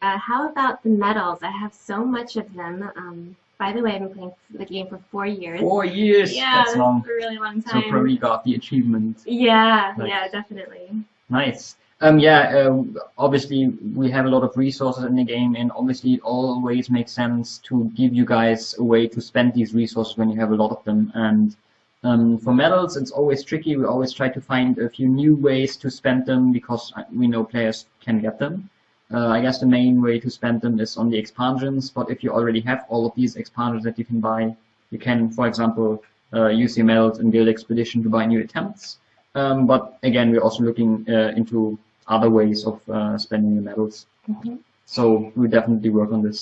Uh, how about the medals? I have so much of them. Um, by the way, I've been playing the game for four years. Four years. yeah, That's long. a really long time. So probably got the achievement. yeah, Nice. yeah, definitely. Nice. Um, yeah, uh, obviously we have a lot of resources in the game and obviously it always makes sense to give you guys a way to spend these resources when you have a lot of them. And um, for medals, it's always tricky. We always try to find a few new ways to spend them because uh, we know players can get them. Uh, I guess the main way to spend them is on the expansions, but if you already have all of these expansions that you can buy, you can, for example, uh, use your medals and Guild Expedition to buy new attempts. Um, but again, we're also looking uh, into other ways of uh, spending the medals. Mhm. So we definitely work on this.